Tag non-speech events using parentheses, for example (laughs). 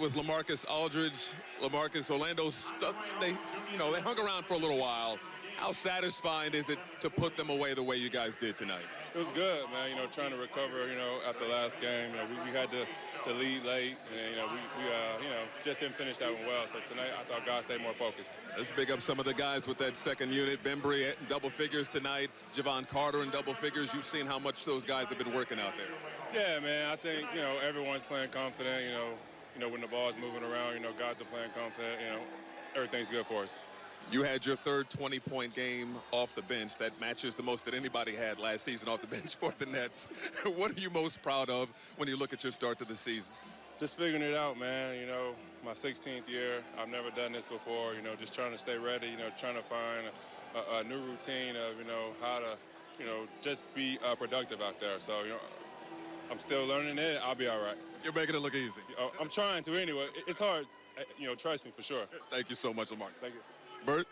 with LaMarcus Aldridge. Lamarcus Orlando stuck. They, you know, they hung around for a little while. How satisfying is it to put them away the way you guys did tonight? It was good, man. You know, trying to recover. You know, after the last game, you know, we, we had the, the lead late, and you know, we, we uh, you know just didn't finish that one well. So tonight, I thought guys stayed more focused. Let's big up some of the guys with that second unit. Bembry in double figures tonight. Jevon Carter in double figures. You've seen how much those guys have been working out there. Yeah, man. I think you know everyone's playing confident. You know, you know when the ball's moving around, you know guys are playing confident. You know, everything's good for us. You had your third 20-point game off the bench. That matches the most that anybody had last season off the (laughs) bench for the Nets. (laughs) what are you most proud of when you look at your start to the season? Just figuring it out, man. You know, my 16th year. I've never done this before. You know, just trying to stay ready. You know, trying to find a, a new routine of you know how to, you know, just be uh, productive out there. So you know, I'm still learning it. I'll be all right. You're making it look easy. Uh, I'm trying to anyway. It's hard. Uh, you know, trust me for sure. Thank you so much, Lamar. Thank you. Bert?